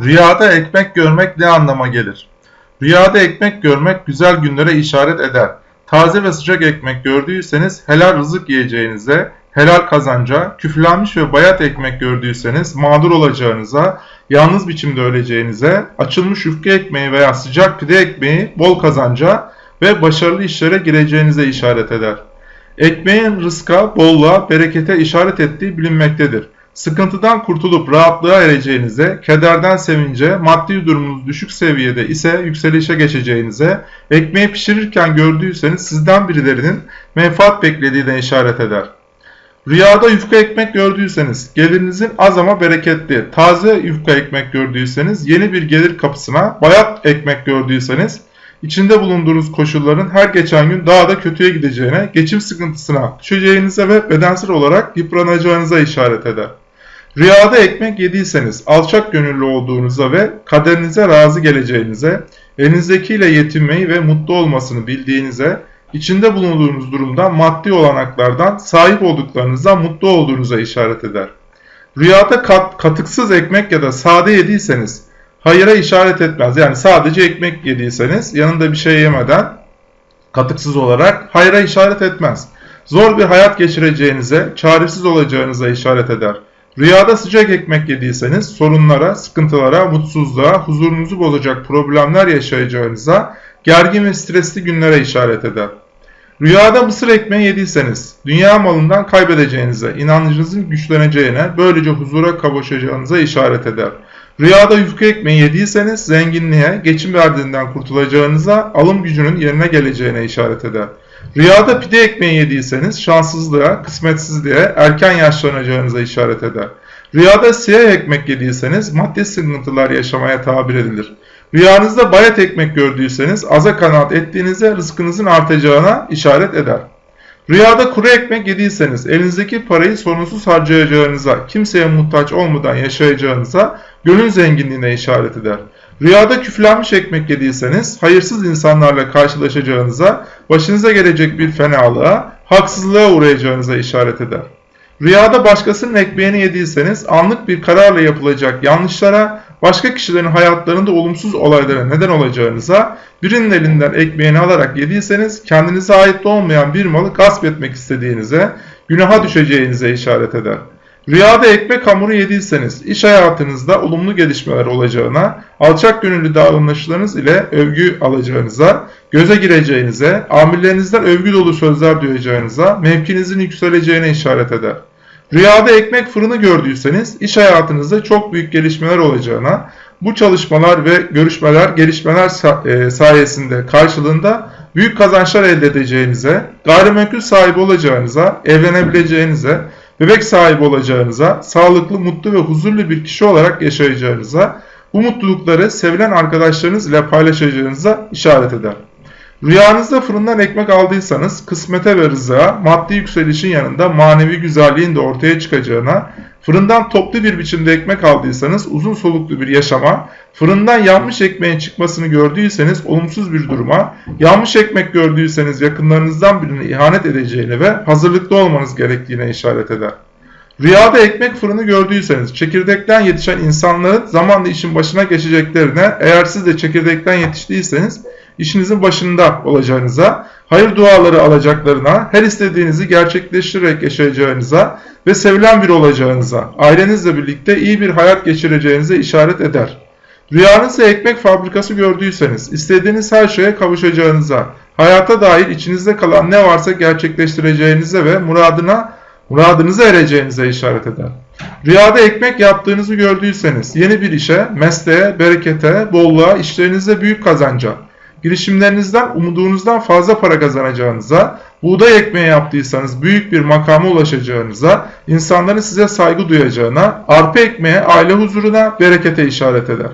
Rüyada ekmek görmek ne anlama gelir? Rüyada ekmek görmek güzel günlere işaret eder. Taze ve sıcak ekmek gördüyseniz helal rızık yiyeceğinize, helal kazanca, küflenmiş ve bayat ekmek gördüyseniz mağdur olacağınıza, yalnız biçimde öleceğinize, açılmış yufka ekmeği veya sıcak pide ekmeği bol kazanca ve başarılı işlere gireceğinize işaret eder. Ekmeğin rızka, bolluğa, berekete işaret ettiği bilinmektedir. Sıkıntıdan kurtulup rahatlığa ereceğinize, kederden sevince, maddi durumunuz düşük seviyede ise yükselişe geçeceğinize, ekmeği pişirirken gördüyseniz sizden birilerinin menfaat beklediğine işaret eder. Rüyada yufka ekmek gördüyseniz, gelirinizin az ama bereketli, taze yufka ekmek gördüyseniz, yeni bir gelir kapısına, bayat ekmek gördüyseniz, içinde bulunduğunuz koşulların her geçen gün daha da kötüye gideceğine, geçim sıkıntısına düşeceğinize ve bedensel olarak yıpranacağınıza işaret eder. Rüyada ekmek yediyseniz alçak gönüllü olduğunuza ve kaderinize razı geleceğinize, elinizdekiyle yetinmeyi ve mutlu olmasını bildiğinize, içinde bulunduğunuz durumdan maddi olanaklardan sahip olduklarınızdan mutlu olduğunuza işaret eder. Rüyada kat, katıksız ekmek ya da sade yediyseniz hayıra işaret etmez. Yani sadece ekmek yediyseniz yanında bir şey yemeden katıksız olarak hayra işaret etmez. Zor bir hayat geçireceğinize, çaresiz olacağınıza işaret eder. Rüyada sıcak ekmek yediyseniz sorunlara, sıkıntılara, mutsuzluğa, huzurunuzu bozacak problemler yaşayacağınıza, gergin ve stresli günlere işaret eder. Rüyada mısır ekmeği yediyseniz, dünya malından kaybedeceğinize, inancınızın güçleneceğine, böylece huzura kavuşacağınıza işaret eder. Rüyada yufka ekmeği yediyseniz, zenginliğe, geçim verdiğinden kurtulacağınıza, alım gücünün yerine geleceğine işaret eder. Rüyada pide ekmeği yediyseniz şanssızlığa, kısmetsizliğe, erken yaşlanacağınıza işaret eder. Rüyada siyah ekmek yediyseniz maddi sıkıntılar yaşamaya tabir edilir. Rüyanızda bayat ekmek gördüyseniz aza kanaat ettiğinize rızkınızın artacağına işaret eder. Rüyada kuru ekmek yediyseniz elinizdeki parayı sorunsuz harcayacağınıza, kimseye muhtaç olmadan yaşayacağınıza, gönül zenginliğine işaret eder. Rüyada küflenmiş ekmek yediyseniz hayırsız insanlarla karşılaşacağınıza, başınıza gelecek bir fenalığa, haksızlığa uğrayacağınıza işaret eder. Rüyada başkasının ekmeğini yediyseniz anlık bir kararla yapılacak yanlışlara, başka kişilerin hayatlarında olumsuz olaylara neden olacağınıza, birinin elinden ekmeğini alarak yediyseniz kendinize ait olmayan bir malı gasp etmek istediğinize, günaha düşeceğinize işaret eder. Rüyada ekmek hamuru yediyseniz iş hayatınızda olumlu gelişmeler olacağına, alçak gönüllü davranışlarınız ile övgü alacağınıza, göze gireceğinize, amirlerinizden övgü dolu sözler duyacağınıza, mevkinizin yükseleceğine işaret eder. Rüyada ekmek fırını gördüyseniz iş hayatınızda çok büyük gelişmeler olacağına, bu çalışmalar ve görüşmeler, gelişmeler e, sayesinde karşılığında büyük kazançlar elde edeceğinize, gayrimenkul sahibi olacağınıza, evlenebileceğinize, bebek sahibi olacağınıza, sağlıklı, mutlu ve huzurlu bir kişi olarak yaşayacağınıza, bu mutlulukları sevilen arkadaşlarınız ile paylaşacağınıza işaret eder. Rüyanızda fırından ekmek aldıysanız kısmete ve rızaya, maddi yükselişin yanında manevi güzelliğin de ortaya çıkacağına, fırından toplu bir biçimde ekmek aldıysanız uzun soluklu bir yaşama, fırından yanmış ekmeğin çıkmasını gördüyseniz olumsuz bir duruma, yanmış ekmek gördüyseniz yakınlarınızdan birine ihanet edeceğine ve hazırlıklı olmanız gerektiğine işaret eder. Rüyada ekmek fırını gördüyseniz çekirdekten yetişen insanların zamanla işin başına geçeceklerine, eğer siz de çekirdekten yetiştiyseniz işinizin başında olacağınıza, hayır duaları alacaklarına, her istediğinizi gerçekleştirerek yaşayacağınıza ve sevilen bir olacağınıza, ailenizle birlikte iyi bir hayat geçireceğinize işaret eder. Rüyanızda ekmek fabrikası gördüyseniz, istediğiniz her şeye kavuşacağınıza, hayata dair içinizde kalan ne varsa gerçekleştireceğinize ve muradına muradınıza ereceğinize işaret eder. Rüyada ekmek yaptığınızı gördüyseniz yeni bir işe, mesleğe, berekete, bolluğa, işlerinizde büyük kazanca, girişimlerinizden umudunuzdan fazla para kazanacağınıza, buğday ekmeği yaptıysanız büyük bir makama ulaşacağınıza, insanların size saygı duyacağına, arpa ekmeğe, aile huzuruna, berekete işaret eder.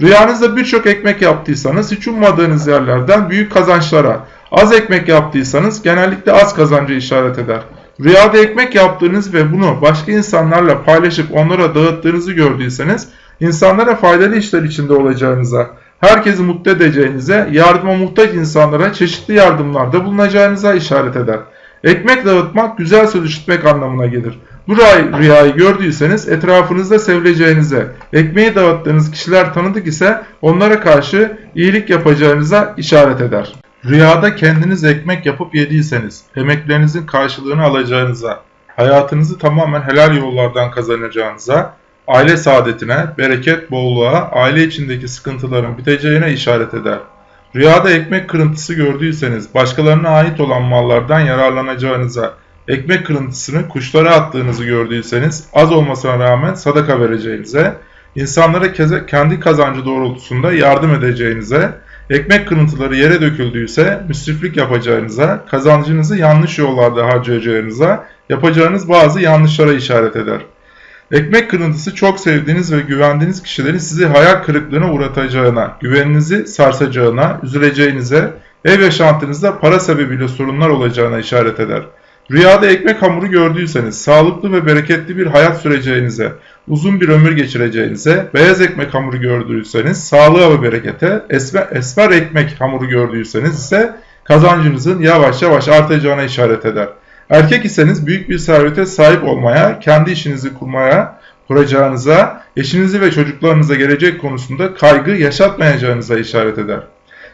Rüyanızda birçok ekmek yaptıysanız hiç ummadığınız yerlerden büyük kazançlara, az ekmek yaptıysanız genellikle az kazancı işaret eder. Rüyada ekmek yaptığınız ve bunu başka insanlarla paylaşıp onlara dağıttığınızı gördüyseniz insanlara faydalı işler içinde olacağınıza, herkesi mutlu edeceğinize, yardıma muhtaç insanlara çeşitli yardımlarda bulunacağınıza işaret eder. Ekmek dağıtmak güzel söz işitmek anlamına gelir. Bu rüy- rüyayı gördüyseniz etrafınızda sevileceğinize, ekmeği dağıttığınız kişiler tanıdık ise onlara karşı iyilik yapacağınıza işaret eder. Rüyada kendiniz ekmek yapıp yediyseniz, emeklerinizin karşılığını alacağınıza, hayatınızı tamamen helal yollardan kazanacağınıza, aile saadetine, bereket, bolluğa, aile içindeki sıkıntıların biteceğine işaret eder. Rüyada ekmek kırıntısı gördüyseniz, başkalarına ait olan mallardan yararlanacağınıza, ekmek kırıntısını kuşlara attığınızı gördüyseniz, az olmasına rağmen sadaka vereceğinize, insanlara kendi kazancı doğrultusunda yardım edeceğinize, ekmek kırıntıları yere döküldüyse müsriflik yapacağınıza, kazancınızı yanlış yollarda harcayacağınıza, yapacağınız bazı yanlışlara işaret eder. Ekmek kırıntısı çok sevdiğiniz ve güvendiğiniz kişilerin sizi hayal kırıklığına uğratacağına, güveninizi sarsacağına, üzüleceğinize, ev yaşantınızda para sebebiyle sorunlar olacağına işaret eder. Rüyada ekmek hamuru gördüyseniz, sağlıklı ve bereketli bir hayat süreceğinize, uzun bir ömür geçireceğinize, beyaz ekmek hamuru gördüyseniz, sağlığa ve berekete, esmer, esmer ekmek hamuru gördüyseniz ise kazancınızın yavaş yavaş artacağına işaret eder. Erkek iseniz büyük bir servete sahip olmaya, kendi işinizi kurmaya, kuracağınıza, eşinizi ve çocuklarınıza gelecek konusunda kaygı yaşatmayacağınıza işaret eder.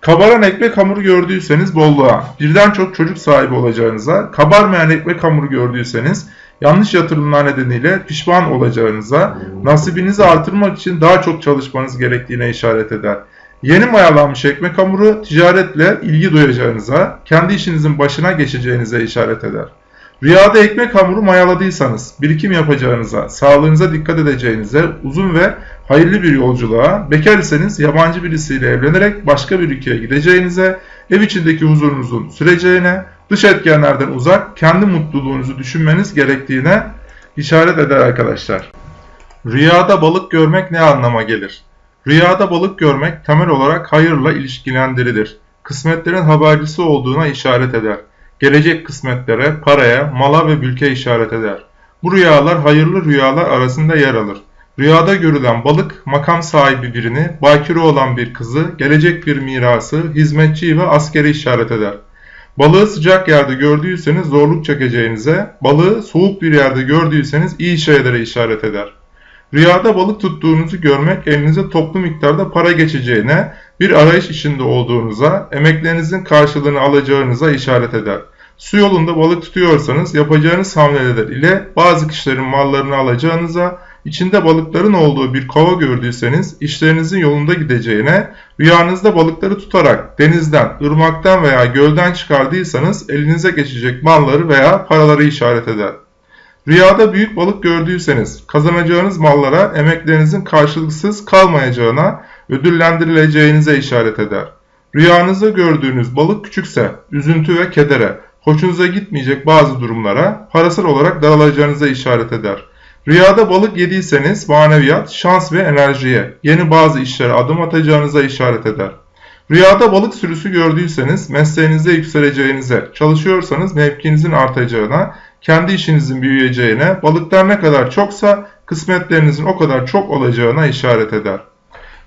Kabaran ekmek hamuru gördüyseniz bolluğa, birden çok çocuk sahibi olacağınıza, kabarmayan ekmek hamuru gördüyseniz yanlış yatırımlar nedeniyle pişman olacağınıza, nasibinizi artırmak için daha çok çalışmanız gerektiğine işaret eder. Yeni mayalanmış ekmek hamuru ticaretle ilgi duyacağınıza, kendi işinizin başına geçeceğinize işaret eder. Rüyada ekmek hamuru mayaladıysanız, birikim yapacağınıza, sağlığınıza dikkat edeceğinize, uzun ve hayırlı bir yolculuğa, bekar iseniz yabancı birisiyle evlenerek başka bir ülkeye gideceğinize, ev içindeki huzurunuzun süreceğine, dış etkenlerden uzak, kendi mutluluğunuzu düşünmeniz gerektiğine işaret eder arkadaşlar. Rüyada balık görmek ne anlama gelir? Rüyada balık görmek temel olarak hayırla ilişkilendirilir. Kısmetlerin habercisi olduğuna işaret eder. Gelecek kısmetlere, paraya, mala ve mülke işaret eder. Bu rüyalar hayırlı rüyalar arasında yer alır. Rüyada görülen balık, makam sahibi birini, bakire olan bir kızı, gelecek bir mirası, hizmetçiyi ve askeri işaret eder. Balığı sıcak yerde gördüyseniz zorluk çekeceğinize, balığı soğuk bir yerde gördüyseniz iyi şeylere işaret eder. Rüyada balık tuttuğunuzu görmek elinize toplu miktarda para geçeceğine, bir arayış içinde olduğunuza, emeklerinizin karşılığını alacağınıza işaret eder. Su yolunda balık tutuyorsanız yapacağınız hamleler ile bazı kişilerin mallarını alacağınıza, içinde balıkların olduğu bir kova gördüyseniz işlerinizin yolunda gideceğine, rüyanızda balıkları tutarak denizden, ırmaktan veya gölden çıkardıysanız elinize geçecek malları veya paraları işaret eder. Rüyada büyük balık gördüyseniz kazanacağınız mallara emeklerinizin karşılıksız kalmayacağına, ödüllendirileceğinize işaret eder. Rüyanızda gördüğünüz balık küçükse üzüntü ve kedere, hoşunuza gitmeyecek bazı durumlara parasal olarak daralacağınıza işaret eder. Rüyada balık yediyseniz maneviyat, şans ve enerjiye, yeni bazı işlere adım atacağınıza işaret eder. Rüyada balık sürüsü gördüyseniz mesleğinizde yükseleceğinize, çalışıyorsanız mevkinizin artacağına, kendi işinizin büyüyeceğine, balıklar ne kadar çoksa kısmetlerinizin o kadar çok olacağına işaret eder.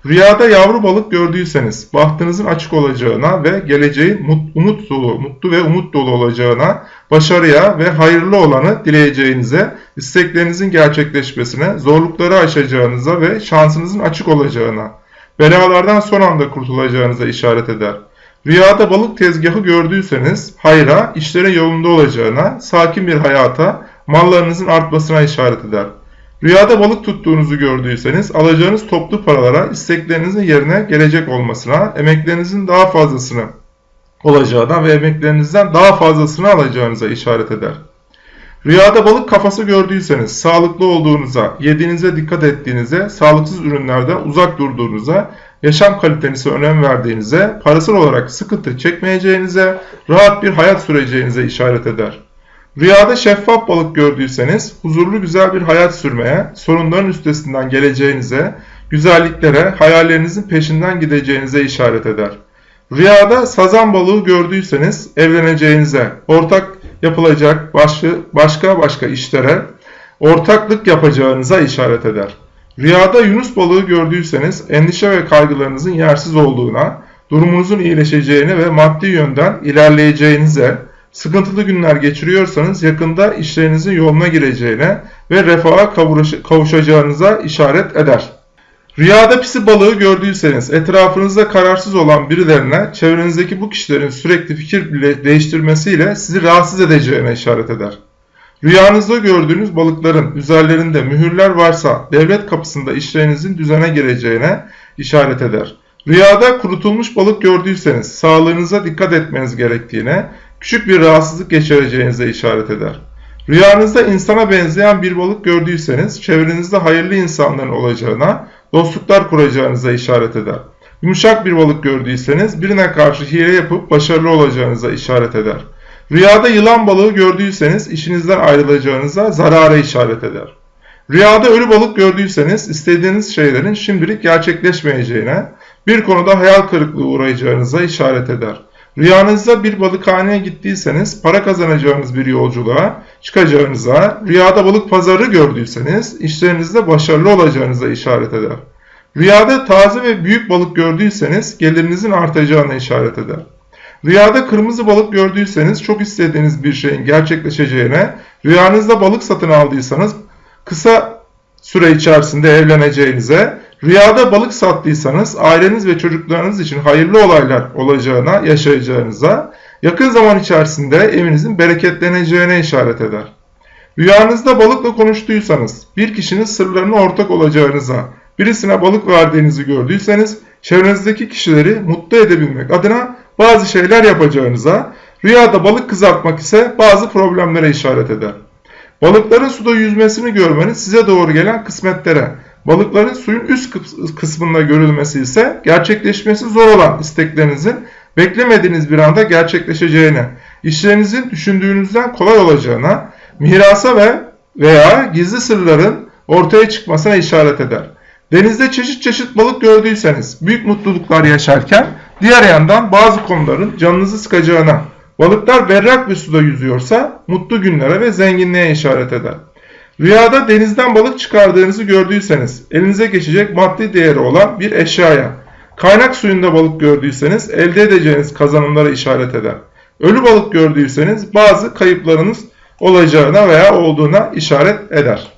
Rüyada yavru balık gördüyseniz bahtınızın açık olacağına ve geleceğin umut dolu, mutlu ve umut dolu olacağına, başarıya ve hayırlı olanı dileyeceğinize, isteklerinizin gerçekleşmesine, zorlukları aşacağınıza ve şansınızın açık olacağına, belalardan son anda kurtulacağınıza işaret eder. Rüyada balık tezgahı gördüyseniz hayra, işlerin yolunda olacağına, sakin bir hayata, mallarınızın artmasına işaret eder. Rüyada balık tuttuğunuzu gördüyseniz alacağınız toplu paralara isteklerinizin yerine gelecek olmasına, emeklerinizin daha fazlasını olacağına ve emeklerinizden daha fazlasını alacağınıza işaret eder. Rüyada balık kafası gördüyseniz sağlıklı olduğunuza, yediğinize dikkat ettiğinize, sağlıksız ürünlerden uzak durduğunuza, yaşam kalitenize önem verdiğinize, parasal olarak sıkıntı çekmeyeceğinize, rahat bir hayat süreceğinize işaret eder. Rüyada şeffaf balık gördüyseniz huzurlu güzel bir hayat sürmeye, sorunların üstesinden geleceğinize, güzelliklere, hayallerinizin peşinden gideceğinize işaret eder. Rüyada sazan balığı gördüyseniz evleneceğinize, ortak yapılacak başka başka, başka işlere, ortaklık yapacağınıza işaret eder. Rüyada yunus balığı gördüyseniz endişe ve kaygılarınızın yersiz olduğuna, durumunuzun iyileşeceğine ve maddi yönden ilerleyeceğinize, sıkıntılı günler geçiriyorsanız yakında işlerinizin yoluna gireceğine ve refaha kavuşacağınıza işaret eder. Rüyada pisi balığı gördüyseniz etrafınızda kararsız olan birilerine çevrenizdeki bu kişilerin sürekli fikir değiştirmesiyle sizi rahatsız edeceğine işaret eder. Rüyanızda gördüğünüz balıkların üzerlerinde mühürler varsa devlet kapısında işlerinizin düzene gireceğine işaret eder. Rüyada kurutulmuş balık gördüyseniz sağlığınıza dikkat etmeniz gerektiğine, küçük bir rahatsızlık geçireceğinize işaret eder. Rüyanızda insana benzeyen bir balık gördüyseniz çevrenizde hayırlı insanların olacağına, dostluklar kuracağınıza işaret eder. Yumuşak bir balık gördüyseniz birine karşı hile yapıp başarılı olacağınıza işaret eder. Rüyada yılan balığı gördüyseniz işinizden ayrılacağınıza zarara işaret eder. Rüyada ölü balık gördüyseniz istediğiniz şeylerin şimdilik gerçekleşmeyeceğine, bir konuda hayal kırıklığı uğrayacağınıza işaret eder. Rüyanızda bir balıkhaneye gittiyseniz para kazanacağınız bir yolculuğa çıkacağınıza, rüyada balık pazarı gördüyseniz işlerinizde başarılı olacağınıza işaret eder. Rüyada taze ve büyük balık gördüyseniz gelirinizin artacağına işaret eder. Rüyada kırmızı balık gördüyseniz çok istediğiniz bir şeyin gerçekleşeceğine, rüyanızda balık satın aldıysanız kısa süre içerisinde evleneceğinize, rüyada balık sattıysanız aileniz ve çocuklarınız için hayırlı olaylar olacağına, yaşayacağınıza, yakın zaman içerisinde evinizin bereketleneceğine işaret eder. Rüyanızda balıkla konuştuysanız, bir kişinin sırlarına ortak olacağınıza, birisine balık verdiğinizi gördüyseniz, çevrenizdeki kişileri mutlu edebilmek adına bazı şeyler yapacağınıza, rüyada balık kızartmak ise bazı problemlere işaret eder. Balıkların suda yüzmesini görmeniz size doğru gelen kısmetlere, balıkların suyun üst kıs- kısmında görülmesi ise gerçekleşmesi zor olan isteklerinizin beklemediğiniz bir anda gerçekleşeceğine, işlerinizin düşündüğünüzden kolay olacağına, mirasa ve veya gizli sırların ortaya çıkmasına işaret eder. Denizde çeşit çeşit balık gördüyseniz büyük mutluluklar yaşarken diğer yandan bazı konuların canınızı sıkacağına, balıklar berrak bir suda yüzüyorsa mutlu günlere ve zenginliğe işaret eder. Rüyada denizden balık çıkardığınızı gördüyseniz elinize geçecek maddi değeri olan bir eşyaya, kaynak suyunda balık gördüyseniz elde edeceğiniz kazanımlara işaret eder. Ölü balık gördüyseniz bazı kayıplarınız olacağına veya olduğuna işaret eder.